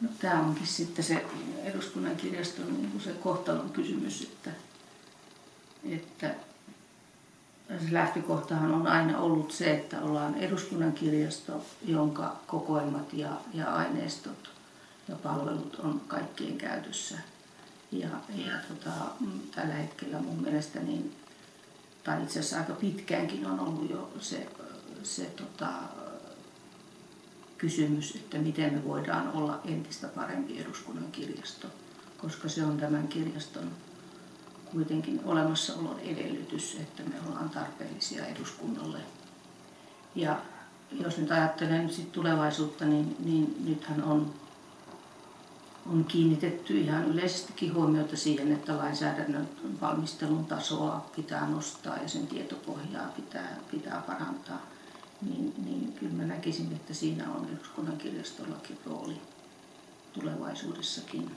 No, tämä onkin sitten se eduskunnan kirjaston niin se kohtalon kysymys, että, että se lähtökohtahan on aina ollut se, että ollaan eduskunnan kirjasto, jonka kokoelmat ja, ja aineistot ja palvelut on kaikkien käytössä. Ja, ja tota, tällä hetkellä mun mielestä, niin, tai itse asiassa aika pitkäänkin on ollut jo se, se tota, kysymys, että miten me voidaan olla entistä parempi eduskunnan kirjasto, koska se on tämän kirjaston kuitenkin olemassaolon edellytys, että me ollaan tarpeellisia eduskunnalle. Ja jos nyt ajattelen sit tulevaisuutta, niin, niin nythän on, on kiinnitetty ihan yleisestikin huomiota siihen, että lainsäädännön valmistelun tasoa pitää nostaa ja sen tietopohjaa pitää, pitää parantaa. Niin, niin kyllä mä näkisin, että siinä on eduskunnan kirjastollakin rooli tulevaisuudessakin.